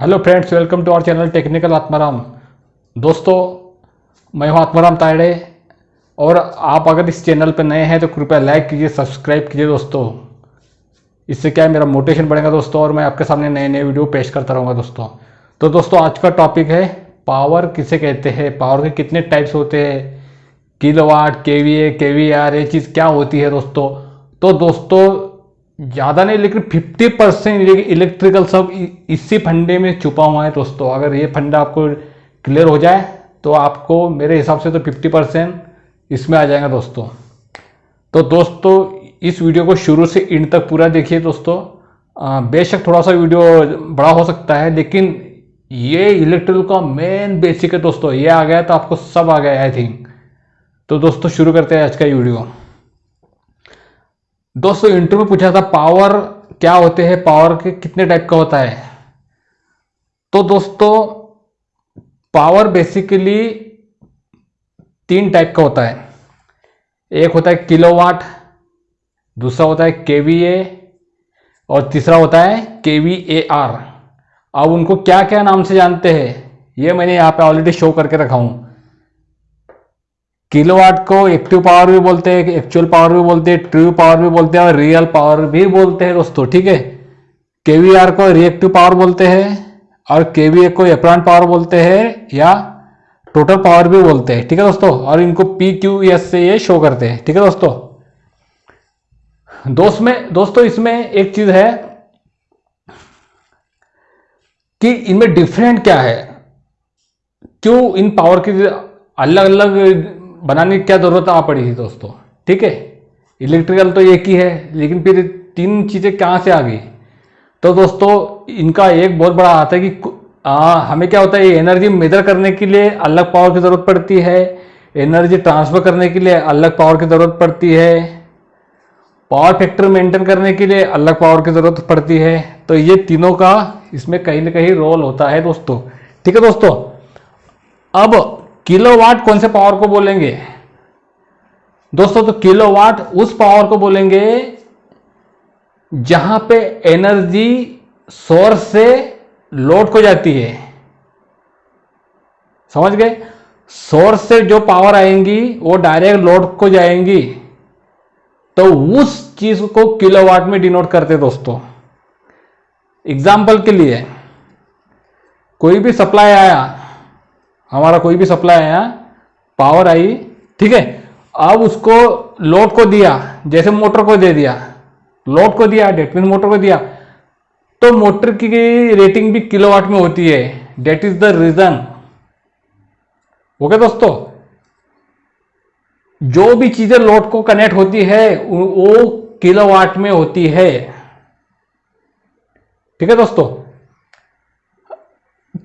Hello friends welcome to our channel technical Atmaram दोस्तों, मैं हूँ आत्माराम तायड़े और आप अगर इस चैनल पर नए हैं तो कृपया लाइक कीजिए सब्सक्राइब कीजिए दोस्तों। इससे क्या है, मेरा मोटिवेशन बढ़ेगा दोस्तों और मैं आपके सामने नए नए वीडियो पेश करता रहूँगा दोस्तों। तो दोस्तों, आज का टॉपिक है पावर किसे कहते हैं? पावर के कितने टाइप्स होते हैं? किलो वाट के वी ए के वी आर ये चीज़ क्या होती है दोस्तों? तो दोस्तों ज़्यादा नहीं, लेकिन 50 परसेंट इलेक्ट्रिकल सब इसी फंडे में छुपा हुआ है दोस्तों। अगर ये फंडा आपको क्लियर हो जाए तो आपको मेरे हिसाब से तो 50 परसेंट इसमें आ जाएगा दोस्तों। तो दोस्तों, इस वीडियो को शुरू से इन तक पूरा देखिए दोस्तों। बेशक थोड़ा सा वीडियो बड़ा हो सकता है, लेकिन ये इलेक्ट्रिकल का मेन बेसिक है दोस्तों। ये आ गया तो आपको सब आ गया आई थिंक तो दोस्तों, शुरू करते हैं आज का वीडियो। दोस्तों इंटरव्यू में पूछा था पावर क्या होते हैं? पावर के कितने टाइप का होता है? तो दोस्तों पावर बेसिकली तीन टाइप का होता है। एक होता है किलोवाट दूसरा होता है केवीए और तीसरा होता है केवीएआर अब उनको क्या क्या नाम से जानते हैं, ये मैंने यहाँ पे ऑलरेडी शो करके रखा हूँ। किलोवाट को एक्टिव पावर भी बोलते हैं, एक्चुअल पावर भी बोलते हैं, ट्रू पावर भी बोलते हैं और रियल पावर भी बोलते हैं दोस्तों, ठीक है? केवीआर को रिएक्टिव पावर बोलते हैं और केवीए को एप्रांट पावर बोलते हैं या टोटल पावर भी बोलते हैं, ठीक है दोस्तों? और इनको पी क्यू एस से ये शो करते हैं, ठीक है दोस्तों? दोस्त में, दोस्तों, इसमें एक चीज़ है कि इनमें डिफरेंट क्या है? क्यों इन पावर की अलग अलग बनाने की क्या ज़रूरत आ पड़ी थी दोस्तों। ठीक है? इलेक्ट्रिकल तो एक ही है लेकिन फिर तीन चीज़ें कहाँ से आ गई? तो दोस्तों इनका एक बहुत बड़ा हाथ है कि आ, हमें क्या होता है एनर्जी मेजर करने के लिए अलग पावर की ज़रूरत पड़ती है एनर्जी ट्रांसफ़र करने के लिए अलग पावर की ज़रूरत पड़ती है पावर फैक्टर मेंटेन करने के लिए अलग पावर की ज़रूरत पड़ती है। तो ये तीनों का इसमें कहीं ना कहीं रोल होता है दोस्तों। ठीक है दोस्तों? अब किलोवाट कौन से पावर को बोलेंगे? दोस्तों तो किलोवाट उस पावर को बोलेंगे जहाँ पे एनर्जी सोर्स से लोड को जाती है। समझ गए? सोर्स से जो पावर आएँगी, वो डायरेक्ट लोड को जाएँगी। तो उस चीज़ को किलोवाट में डिनोट करते दोस्तों। एग्ज़ाम्पल के लिए, कोई भी सप्लाई आया हमारा कोई भी सप्लाई आया पावर आई, ठीक है? अब उसको लोड को दिया, जैसे मोटर को दे दिया लोड को दिया डेट मीन मोटर को दिया तो मोटर की रेटिंग भी किलोवाट में होती है। That is the reason okay दोस्तों? जो भी चीज़ें लोड को कनेक्ट होती है, वो किलोवाट में होती है। ठीक है दोस्तों?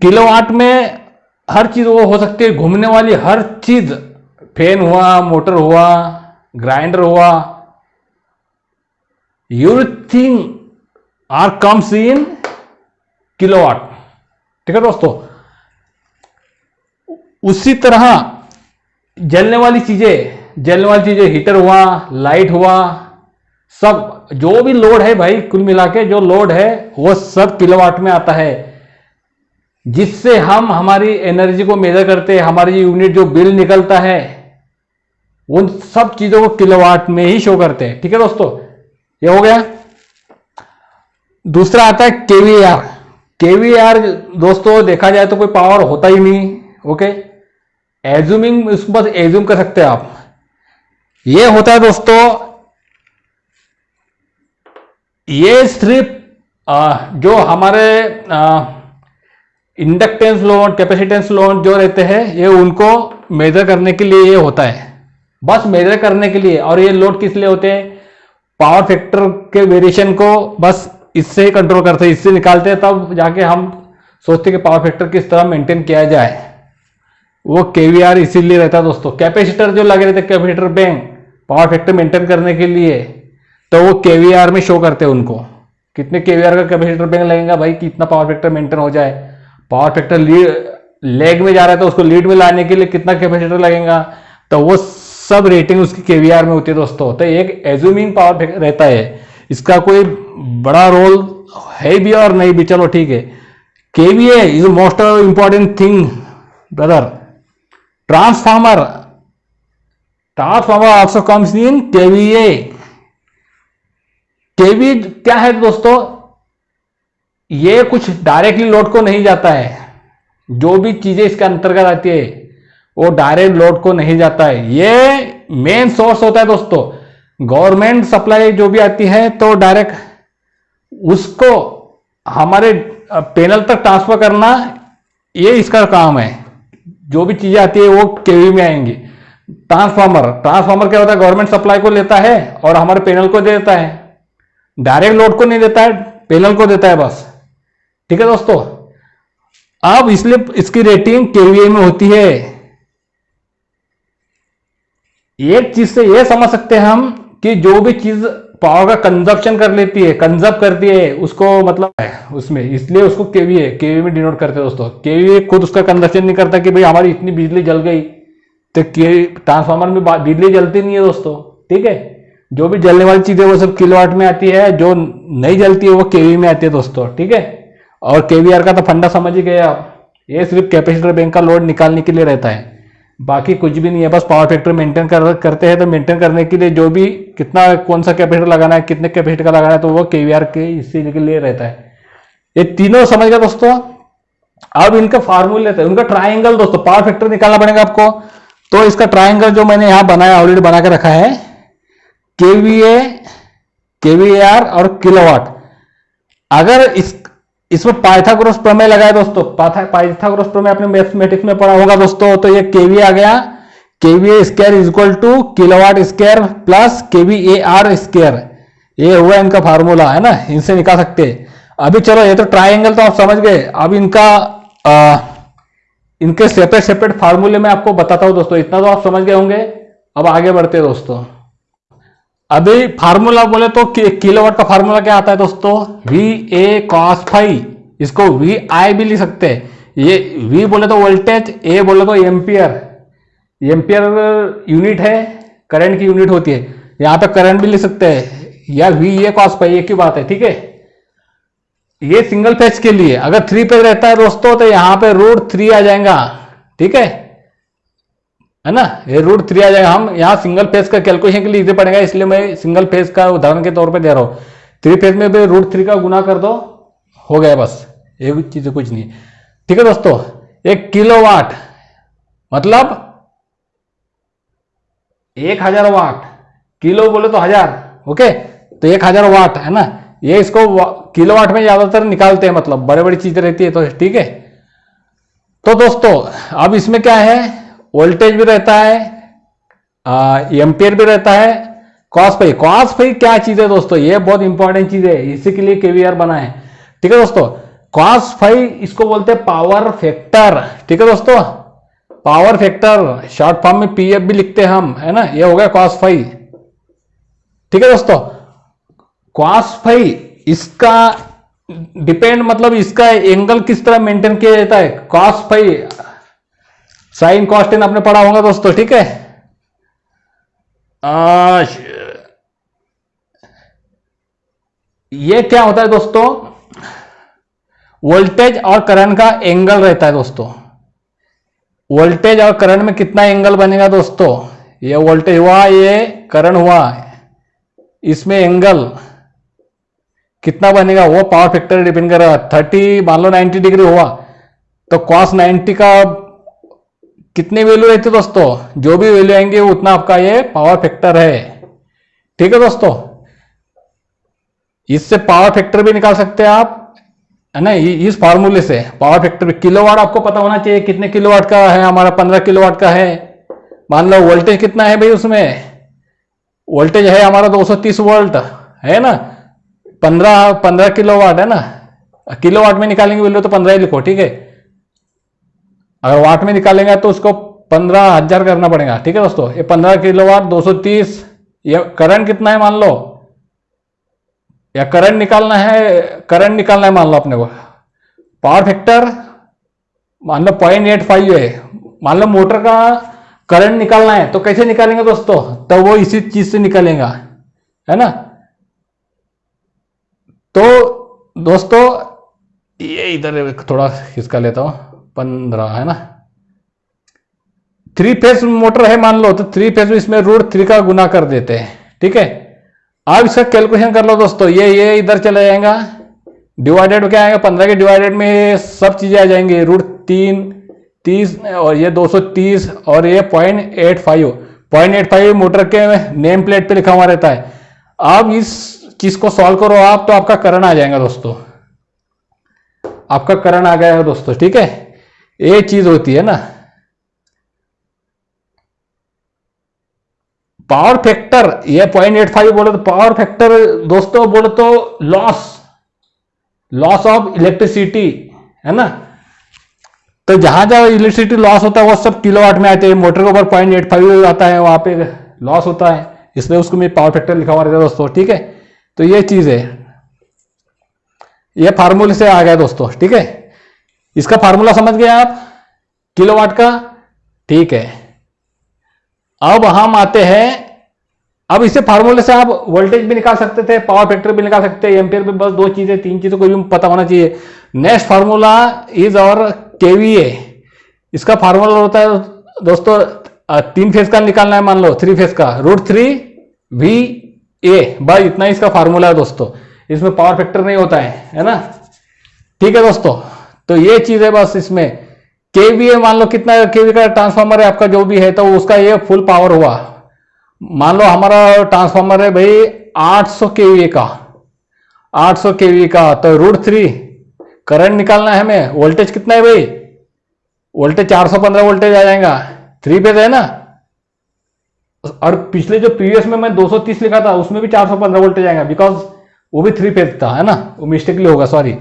किलोवाट में हर चीज़ वो हो सकती है, घूमने वाली हर चीज़ फ़ैन हुआ, मोटर हुआ, ग्राइंडर हुआ everything are comes in kilowatt ठीक है दोस्तों? उसी तरह जलने वाली चीज़ें, जलने वाली चीज़ें हीटर हुआ लाइट हुआ, सब, जो भी लोड है भाई, कुल मिला के जो लोड है, वो सब किलोवाट में आता है। जिससे हम हमारी एनर्जी को मेजर करते हैं हमारी यूनिट जो बिल निकलता है उन सब चीज़ों को किलोवाट में ही शो करते हैं। ठीक है दोस्तों? ये हो गया। दूसरा आता है केवीआर। केवीआर दोस्तों देखा जाए तो कोई पावर होता ही नहीं ओके एज्यूमिंग इसको बस एज्यूम कर सकते हैं आप। ये होता है दोस्तों ये सिर्फ़ जो हमारे आ, इंडक्टेंस लोड कैपेसिटेंस लोड जो रहते हैं, ये उनको मेजर करने के लिए ये होता है। बस मेजर करने के लिए। और ये लोड किस लिए होते हैं? पावर फैक्टर के वेरिएशन को बस इससे ही कंट्रोल करते हैं। इससे निकालते हैं, तब जाके हम सोचते कि पावर फैक्टर किस तरह मेंटेन किया जाए। वो केवीआर इसीलिए रहता है दोस्तों। कैपेसिटर जो लगे रहते capacitor bank power factor maintain करने के लिए तो वो केवीआर में शो करते हैं उनको। कितने केवीआर का कैपेसिटर बैंक लगेगा? भाई, कितना पावर फैक्टर मेंटेन हो जाए? पावर फैक्टर लेग में जा रहा है तो उसको लीड में लाने के लिए कितना कैपेसिटर लगेगा? तो वो सब रेटिंग उसकी केवीआर में होती है दोस्तों। तो एक एज्यूमिंग पावर रहता है। इसका कोई बड़ा रोल है भी और नहीं भी, चलो ठीक है। KVA is most important thing brother transformer transformer also comes in KVA. KV क्या है दोस्तों? ये कुछ डायरेक्टली लोड को नहीं जाता है। जो भी चीज़ें इसके अंतर्गत आती है, वो डायरेक्ट लोड को नहीं जाता है। ये मेन सोर्स होता है दोस्तों। गवर्नमेंट सप्लाई जो भी आती है तो डायरेक्ट उसको हमारे पैनल तक ट्रांसफ़र करना, ये इसका काम है। जो भी चीज़ें आती है, वो केवी में आएँगी। ट्रांसफार्मर ट्रांसफार्मर क्या होता है? गवर्नमेंट सप्लाई को लेता है और हमारे पैनल को दे देता है। डायरेक्ट लोड को नहीं देता है पैनल को देता है बस। ठीक है दोस्तों? अब इसलिए इसकी रेटिंग केवीए में होती है। एक चीज़ से यह समझ सकते हैं हम कि जो भी चीज़ पावर का कंजप्शन कर लेती है कंजर्व करती है, उसको मतलब है उसमें। इसलिए उसको केवीए केवी में डिनोट करते हैं दोस्तों। केवीए खुद उसका कंजप्शन नहीं करता कि भाई हमारी इतनी बिजली जल गई तो के ट्रांसफार्मर में बिजली जलती नहीं है दोस्तों। ठीक है? जो भी जलने वाली चीज़ें वो सब किलोवाट में आती है, जो नहीं जलती है वो केवी में आती है दोस्तों। ठीक है? और केवीआर का तो फंडा समझ ही गए आप। ये सिर्फ़ कैपेसिटर बैंक का लोड निकालने के लिए रहता है। बाकी कुछ भी नहीं है, बस पावर फैक्टर मेंटेन कर, करते हैं तो मेंटेन करने के लिए जो भी कितना कौन सा कैपेसिटर लगाना है, कितने कैपेसिटर का लगाना है तो वो केवीआर के इसी के लिए रहता है। ये तीनों समझ गए दोस्तों? अब इनका फार्मूले हैं। उनका ट्राइंगल दोस्तों पावर फैक्टर निकालना पड़ेगा आपको। तो इसका ट्राइंगल जो मैंने यहाँ बनाया ऑलरेडी बना के रखा है, केवीए, केवीआर और किलोवाट। अगर इस इसमें पाइथागोरस प्रमेय लगाए दोस्तों। पाइथागोरस प्रमेय आपने मैथमेटिक्स में पढ़ा होगा दोस्तों। तो ये केवी आ गया। KV square is equal to kilowatt square plus KV A R square ये हुआ इनका फार्मूला है ना? इनसे निकाल सकते। अभी चलो ये तो ट्राइंगल तो आप समझ गए। अब इनका आ, इनके सेपरेट सेपरेट फार्मूले में आपको बताता हूँ दोस्तों। इतना तो आप समझ गए होंगे। अब आगे बढ़ते दोस्तों। अभी फार्मूला बोले तो किलोवाट का फार्मूला क्या आता है दोस्तों? वी ए कॉस फाइव इसको वी आई भी लिख सकते हैं। ये वी बोले तो वोल्टेज ए बोले तो एम्पियर एम्पियर यूनिट है करंट की यूनिट होती है। यहाँ पे करंट भी लिख सकते हैं। या वी ए कॉस फाइव एक ही बात है? ठीक है? ये सिंगल फ़ेज़ के लिए, अगर थ्री पेज रहता है दोस्तों तो यहाँ पे रूट थ्री आ जाएगा। ठीक है? है ना? ये रूट थ्री आ जाएगा। हम यहाँ सिंगल फ़ेज़ का कैलकुलेशन के लिए इजी पड़ेगा, इसलिए मैं सिंगल फ़ेज़ का उदाहरण के तौर पे दे रहा हूँ। थ्री फ़ेज़ में भी रूट थ्री का गुना कर दो, हो गया बस। ये चीज़ कुछ नहीं। ठीक है दोस्तों, एक किलो वाट मतलब एक हज़ार वाट किलो बोले तो हज़ार ओके तो एक हज़ार वाट है ना? ये इसको किलो वाट में ज़्यादातर निकालते हैं मतलब बड़े बड़ी चीज़ें रहती है तो ठीक है? तो दोस्तों, अब इसमें क्या है? वोल्टेज भी रहता है एम्पियर भी रहता है कॉस फाई कॉस फाई क्या चीज़ है दोस्तों? ये बहुत इंपॉर्टेंट चीज़ है। इसी के लिए केवीआर बना है। ठीक है दोस्तों? कॉस फाई इसको बोलते हैं पावर फैक्टर ठीक है दोस्तों? पावर फैक्टर शॉर्ट फॉर्म में पीएफ भी लिखते हैं हम, है ना? ये हो गया कॉस फाई ठीक है दोस्तों? कॉस फाई इसका डिपेंड मतलब इसका एंगल किस तरह मेंटेन किया जाता है? कॉस फाई साइन कॉस्टेन आपने पढ़ा होगा दोस्तों ठीक है? ये क्या होता है दोस्तों? वोल्टेज और करंट का एंगल रहता है दोस्तों। वोल्टेज और करंट में कितना एंगल बनेगा दोस्तों? ये वोल्टेज हुआ ये करंट हुआ इसमें एंगल कितना बनेगा? वो पावर फैक्टर डिपेंड कर करेगा थर्टी मान लो नाइन्टी डिग्री हुआ तो कॉस नाइन्टी का कितने वैल्यू रहते दोस्तों? जो भी वैल्यू आएँगे उतना आपका ये पावर फैक्टर है। ठीक है दोस्तों? इससे पावर फैक्टर भी निकाल सकते हैं आप, है ना? इस फॉर्मूले से पावर फैक्टर किलोवाट आपको पता होना चाहिए कितने किलोवाट का है, हमारा पंद्रह किलोवाट का है। मान लो वोल्टेज कितना है भाई उसमें? वोल्टेज है हमारा 230 वोल्ट है ना? पंद्रह पंद्रह किलोवाट है ना? किलोवाट में निकालेंगे वैल्यू तो पंद्रह ही लिखो, ठीक है? अगर वाट में निकालेंगे तो उसको पंद्रह हज़ार करना पड़ेगा, ठीक है दोस्तों? ये पंद्रह किलो वाट दो सौ तीस, ये करंट कितना है मान लो? या करंट निकालना है, करंट निकालना है मान लो अपने को। पावर फैक्टर, मान लो पॉइंट एट फाइव है। मान लो मोटर का करंट निकालना है तो कैसे निकालेंगे दोस्तों? तो वो इसी चीज़ से निकालेगा, है ना? तो दोस्तों, ये इधर थोड़ा खिसका लेता हूँ। पंद्रह, है ना? थ्री फ़ेज़ मोटर है मान लो तो थ्री फ़ेज़ में इसमें रूट थ्री का गुना कर देते हैं, ठीक है? आप इसका कैलकुलेशन कर लो दोस्तों, ये ये इधर चला जाएगा डिवाइडेड में क्या आएगा? पंद्रह के डिवाइडेड में सब चीज़ें आ जाएँगी रूट तीन, तीस, और ये दो सौ तीस, और ये point eight five point eight five motor के नेम प्लेट पे लिखा हुआ रहता है। आप इस चीज़ को सॉल्व करो, आप तो आपका करंट आ जाएगा दोस्तों। आपका करंट आ गया है दोस्तों, ठीक है? ये चीज़ होती है ना। पावर फैक्टर ये पॉइंट एट फाइव बोले तो पावर फैक्टर दोस्तों बोले तो लॉस लॉस ऑफ़ इलेक्ट्रिसिटी है ना? तो जहाँ जहाँ इलेक्ट्रिसिटी लॉस होता है, वो सब किलोवाट में आते हैं। मोटर के ऊपर पॉइंट एट फाइव आता है, वहाँ पे लॉस होता है। इसलिए उसको मैं पावर फैक्टर लिखा हुआ रहता है दोस्तों, ठीक है? तो ये चीज़ है। ये फार्मूले से आ गया दोस्तों, ठीक है? इसका फार्मूला समझ गए आप? किलोवाट का? ठीक है। अब हम आते हैं। अब इसे फार्मूले से आप वोल्टेज भी निकाल सकते थे, पावर फैक्टर भी निकाल सकते हैं, एम्पियर भी बस दो चीज़ें, तीन चीज़ों को भी पता होना चाहिए। नेक्स्ट फार्मूला इज़ और केवीए इसका फार्मूला होता है, दोस्तों तीन फ़ेज़ का निकालना है, मान लो थ्री फ़ेज़ का। रूट थ्री वी ए बस इतना ही इसका फार्मूला है, दोस्तों। इसमें पावर फैक्टर नहीं होता है है ना? ठीक है, दोस्तों। तो ये चीज़ है बस इसमें। केवीए मान लो कितना केवी का ट्रांसफॉर्मर है, आपका जो भी है तो उसका ये फुल पावर हुआ। मान लो हमारा ट्रांसफॉर्मर है भाई 800 केवीए का। 800 केवी का तो रूट थ्री करंट निकालना है हमें। वोल्टेज कितना है भाई? वोल्टेज 415 वोल्टेज आ जाएगा। थ्री पेज है ना? और पिछले जो प्रीवियस में मैं 230 लिखा था, उसमें भी 415 वोल्टेज आएगा बिकॉज़ वो भी थ्री पेज था, है ना? वो मिस्टेकली होगा सॉरी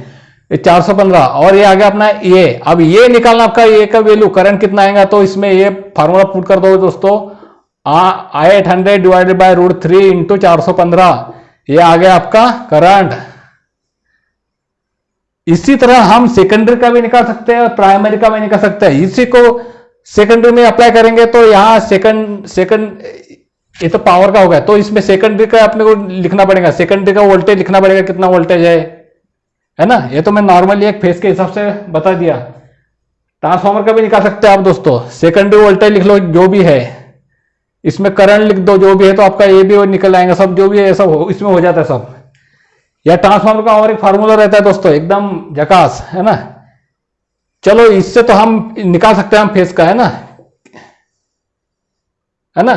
ये 415 और ये आ गया अपना ये, अब ये निकालना आपका ये का वैल्यू करंट कितना आएगा तो इसमें ये फार्मूला पुट कर दो दोस्तों I eight hundred divided by root three into चार सौ पंद्रह, ये आ गया आपका करंट इसी तरह हम सेकेंडरी का भी निकाल सकते हैं प्राइमरी का भी निकाल सकते हैं। इसी को सेकेंडरी में अप्लाई करेंगे तो यहाँ सेकंड सेकंड ये तो पावर का होगा तो इसमें सेकेंडरी का अपने को लिखना पड़ेगा। सेकेंडरी का वोल्टेज लिखना पड़ेगा, कितना वोल्टेज है। है ना? ये तो मैं नॉर्मली एक फेस के हिसाब से बता दिया। ट्रांसफार्मर का भी निकाल सकते हैं आप दोस्तों। सेकेंडरी वोल्टेज लिख लो, जो भी है। इसमें करंट लिख दो, जो भी है तो आपका ये भी निकल आएगा। सब जो भी है, सब इसमें हो जाता है सब। या ट्रांसफार्मर का और एक फार्मूला रहता है दोस्तों, एकदम जकास है ना? चलो, इससे तो हम निकाल सकते हैं हम फेस का, है ना? है ना?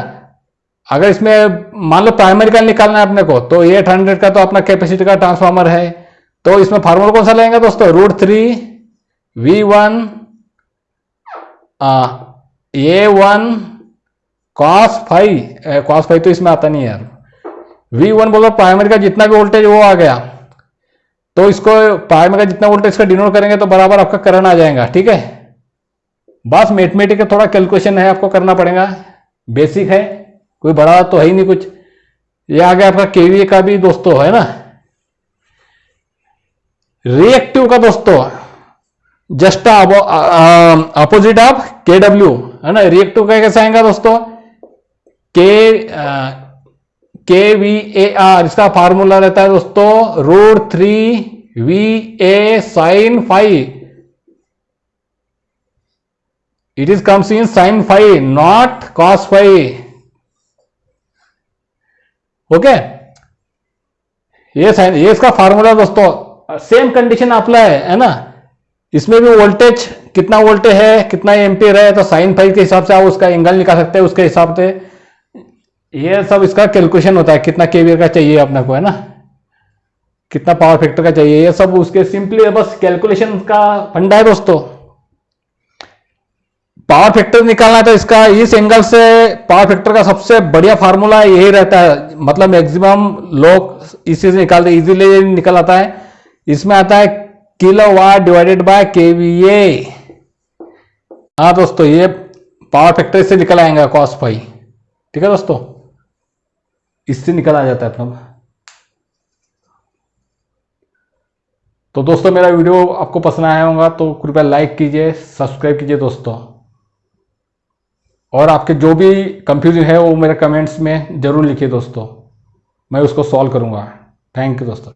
अगर इसमें, मान लो प्राइमरी का निकालना है अपने को तो एट हंड्रेड का तो अपना कैपेसिटी का ट्रांसफार्मर है। तो इसमें फार्मूला कौन सा लेंगे दोस्तों? Root three V one A one cos phi cos phi तो इसमें आता नहीं यार। वी वन बोलो प्राइमरी का जितना भी वोल्टेज वो आ गया। तो इसको प्राइमरी का जितना वोल्टेज का डिनोट करेंगे तो बराबर आपका करंट आ जाएगा, ठीक है? बस मैथमेटिक का थोड़ा कैलकुलेशन है, आपको करना पड़ेगा। बेसिक है, कोई बड़ा तो है ही नहीं कुछ। ये आ गया आपका केवीए का भी दोस्तों, है ना? रिएक्टिव का दोस्तों just opposite of K W है ना? रिएक्टिव का कैसे आएगा दोस्तों? K K V A R इसका फार्मूला रहता है दोस्तों root three V A sine phi it is comes in sine phi not cos phi okay ये साइन ये इसका फार्मूला दोस्तों. सेम कंडीशन अप्लाई है है ना? इसमें भी वोल्टेज कितना वोल्टेज है, कितना एम्पियर है तो साइन फाइव के हिसाब से आप उसका एंगल निकाल सकते हैं, उसके हिसाब से। ये सब इसका कैलकुलेशन होता है, कितना केवीआर का चाहिए अपने को, है ना? कितना पावर फैक्टर का चाहिए, ये सब उसके सिंपली बस कैलकुलेशन का फंडा है दोस्तों। पावर फैक्टर निकालना है तो इसका इस एंगल से पावर फैक्टर का सबसे बढ़िया फार्मूला यही रहता है। मतलब मैक्सिमम लोग इसी से निकालते इजीली निकल आता है। इसमें आता है kilowatt divided by KVA हाँ दोस्तों, ये पावर फैक्टर से निकल आएगा कॉस फाइव ठीक है दोस्तों? इससे निकल आ जाता है अपना। तो दोस्तों, मेरा वीडियो आपको पसंद आया होगा तो कृपया लाइक कीजिए सब्सक्राइब कीजिए दोस्तों। और आपके जो भी कंफ्यूजन है, वो मेरे कमेंट्स में ज़रूर लिखिए दोस्तों। मैं उसको सॉल्व करूँगा। थैंक यू दोस्तों।